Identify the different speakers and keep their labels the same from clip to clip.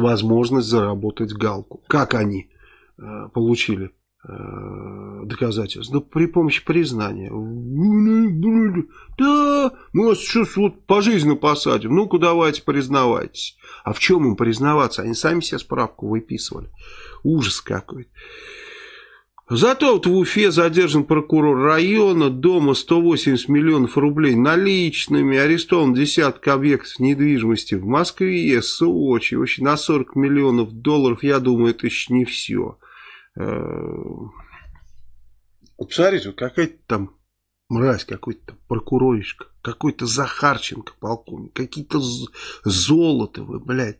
Speaker 1: возможность заработать галку. Как они э, получили э, доказательства? Да при помощи признания. Да, мы вас сейчас вот пожизненно посадим. Ну-ка давайте признавайтесь. А в чем им признаваться? Они сами себе справку выписывали. Ужас какой-то. Зато вот в Уфе задержан прокурор района, дома 180 миллионов рублей наличными, арестован десятка объектов недвижимости в Москве, Сочи, вообще на 40 миллионов долларов, я думаю, это еще не все. Э, посмотрите, вот какая-то там мразь, какой-то прокуроришка, какой-то Захарченко, полковник, какие-то Золотовы, блядь.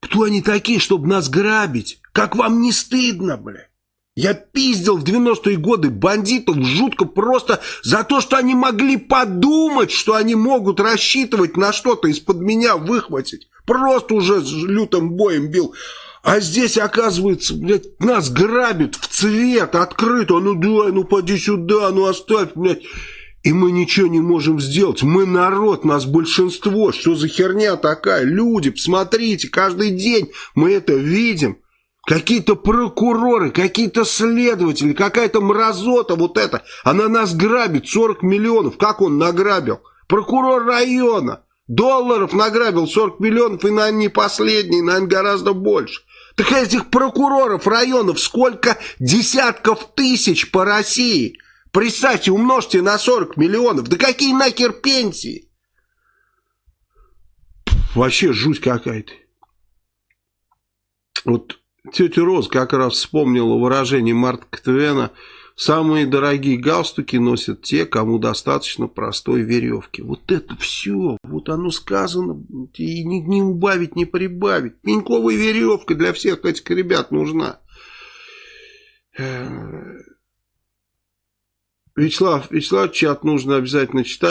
Speaker 1: Кто они такие, чтобы нас грабить? Как вам не стыдно, блядь? Я пиздил в 90-е годы бандитов жутко просто за то, что они могли подумать, что они могут рассчитывать на что-то из-под меня выхватить. Просто уже лютым боем бил. А здесь, оказывается, блядь, нас грабят в цвет, открыто. Ну дай, ну поди сюда, ну оставь, блядь. И мы ничего не можем сделать. Мы народ, нас большинство. Что за херня такая? Люди, посмотрите, каждый день мы это видим. Какие-то прокуроры, какие-то следователи, какая-то мразота вот эта. Она нас грабит 40 миллионов. Как он награбил? Прокурор района. Долларов награбил 40 миллионов, и, наверное, не последний, наверное, гораздо больше. Так этих прокуроров районов сколько десятков тысяч по России. Представьте, умножьте на 40 миллионов. Да какие нахер пенсии? Вообще жуть какая-то. Вот Тетя Роз как раз вспомнила выражение Марка Твена «Самые дорогие галстуки носят те, кому достаточно простой веревки». Вот это все, вот оно сказано, и не, не убавить, не прибавить. Пеньковая веревка для всех этих ребят нужна. Вячеслав, Вячеслав, чат нужно обязательно читать.